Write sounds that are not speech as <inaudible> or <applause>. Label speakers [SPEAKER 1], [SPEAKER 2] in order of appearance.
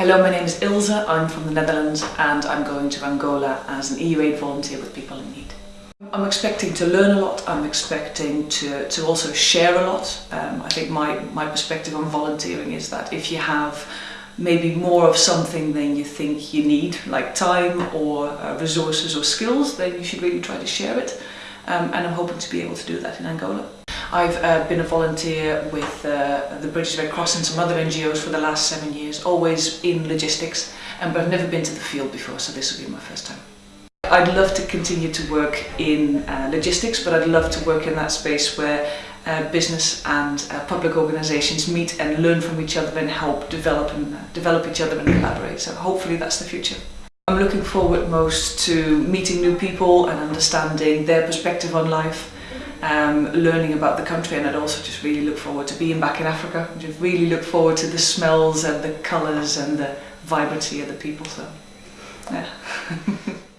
[SPEAKER 1] Hello, my name is Ilse, I'm from the Netherlands and I'm going to Angola as an EU-aid volunteer with people in need. I'm expecting to learn a lot, I'm expecting to, to also share a lot. Um, I think my, my perspective on volunteering is that if you have maybe more of something than you think you need, like time or uh, resources or skills, then you should really try to share it. Um, and I'm hoping to be able to do that in Angola. I've uh, been a volunteer with uh, the British Red Cross and some other NGOs for the last seven years, always in logistics, and, but I've never been to the field before, so this will be my first time. I'd love to continue to work in uh, logistics, but I'd love to work in that space where uh, business and uh, public organisations meet and learn from each other and help develop and uh, develop each other and collaborate. So hopefully that's the future. I'm looking forward most to meeting new people and understanding their perspective on life um, learning about the country and I'd also just really look forward to being back in Africa. I just really look forward to the smells and the colours and the vibrancy of the people. So, yeah. <laughs>